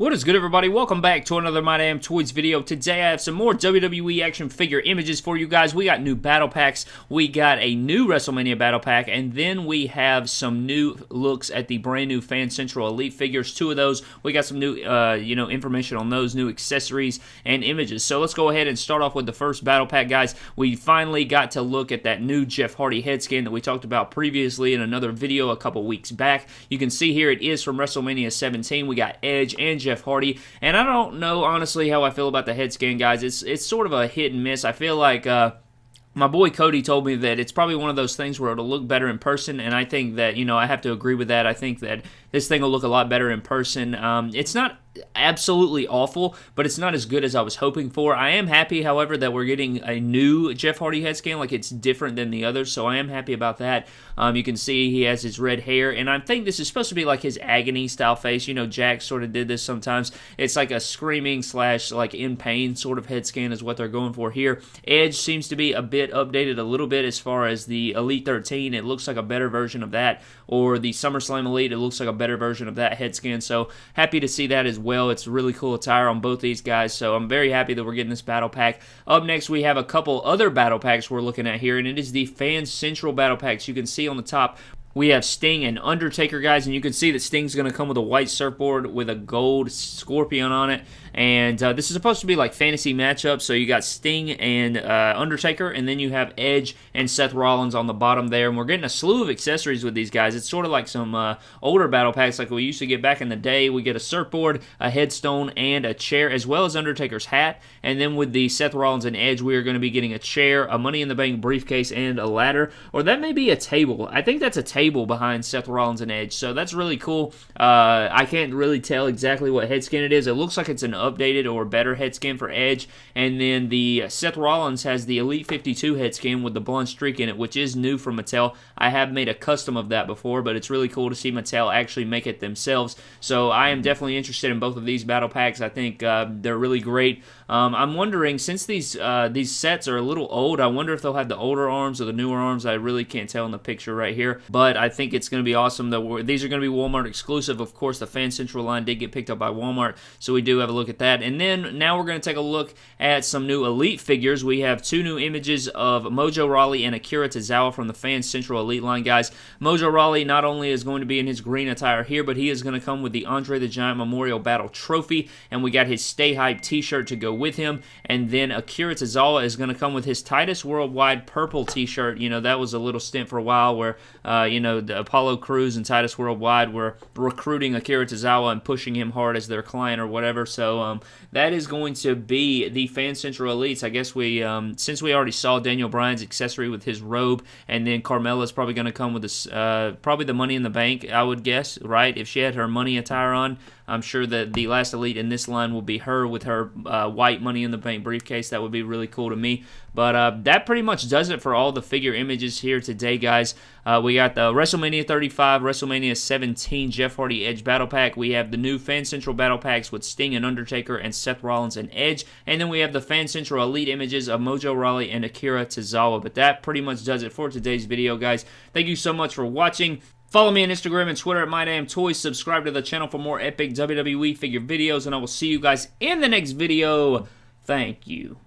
What is good, everybody? Welcome back to another My Damn Toys video. Today, I have some more WWE action figure images for you guys. We got new battle packs, we got a new WrestleMania battle pack, and then we have some new looks at the brand new Fan Central Elite figures. Two of those, we got some new, uh, you know, information on those, new accessories and images. So let's go ahead and start off with the first battle pack, guys. We finally got to look at that new Jeff Hardy head scan that we talked about previously in another video a couple weeks back. You can see here it is from WrestleMania 17. We got Edge and Jeff Jeff Hardy. And I don't know honestly how I feel about the head scan, guys. It's it's sort of a hit and miss. I feel like. Uh, my boy Cody told me that it's probably one of those things where it'll look better in person, and I think that you know I have to agree with that. I think that this thing will look a lot better in person. Um, it's not absolutely awful, but it's not as good as I was hoping for. I am happy, however, that we're getting a new Jeff Hardy head scan, like it's different than the others, so I am happy about that. Um, you can see he has his red hair, and I think this is supposed to be like his agony style face. You know, Jack sort of did this sometimes. It's like a screaming slash like in pain sort of head scan is what they're going for here. Edge seems to be a bit updated a little bit as far as the Elite 13. It looks like a better version of that, or the SummerSlam Elite. It looks like a better version of that head scan. So happy to see that as well. It's really cool attire on both these guys, so I'm very happy that we're getting this battle pack. Up next, we have a couple other battle packs we're looking at here, and it is the Fan Central battle packs. You can see on the top, we have Sting and Undertaker, guys, and you can see that Sting's going to come with a white surfboard with a gold scorpion on it. And uh, this is supposed to be like fantasy matchup. So you got Sting and uh, Undertaker, and then you have Edge and Seth Rollins on the bottom there. And we're getting a slew of accessories with these guys. It's sort of like some uh, older battle packs like we used to get back in the day. We get a surfboard, a headstone, and a chair, as well as Undertaker's hat. And then with the Seth Rollins and Edge, we are going to be getting a chair, a Money in the Bank briefcase, and a ladder. Or that may be a table. I think that's a table table behind Seth Rollins and Edge. So that's really cool. Uh, I can't really tell exactly what head scan it is. It looks like it's an updated or better head scan for Edge. And then the Seth Rollins has the Elite 52 head scan with the blonde streak in it, which is new from Mattel. I have made a custom of that before, but it's really cool to see Mattel actually make it themselves. So I am definitely interested in both of these battle packs. I think uh, they're really great. Um, I'm wondering since these uh, these sets are a little old, I wonder if they'll have the older arms or the newer arms. I really can't tell in the picture right here, but I think it's going to be awesome. That these are going to be Walmart exclusive. Of course, the Fan Central line did get picked up by Walmart, so we do have a look at that. And then now we're going to take a look at some new Elite figures. We have two new images of Mojo Rawley and Akira Tozawa from the Fan Central Elite line, guys. Mojo Rawley not only is going to be in his green attire here, but he is going to come with the Andre the Giant Memorial Battle Trophy, and we got his Stay Hype t-shirt to go with him. And then Akira Tozawa is going to come with his Titus Worldwide purple t-shirt. You know, that was a little stint for a while where, uh, you know, the Apollo Crews and Titus Worldwide were recruiting Akira Tozawa and pushing him hard as their client or whatever. So um, that is going to be the Fan Central Elites. I guess we, um, since we already saw Daniel Bryan's accessory with his robe, and then Carmella's probably going to come with this, uh, probably the Money in the Bank, I would guess, right? If she had her money attire on, I'm sure that the last elite in this line will be her with her uh, white Money in the Bank briefcase. That would be really cool to me. But uh, that pretty much does it for all the figure images here today, guys. Uh, we got the WrestleMania 35, WrestleMania 17 Jeff Hardy Edge Battle Pack. We have the new Fan Central Battle Packs with Sting and Undertaker and Seth Rollins and Edge. And then we have the Fan Central Elite images of Mojo Rawley and Akira Tozawa. But that pretty much does it for today's video, guys. Thank you so much for watching. Follow me on Instagram and Twitter at MyDamnToys. Subscribe to the channel for more epic WWE figure videos, and I will see you guys in the next video. Thank you.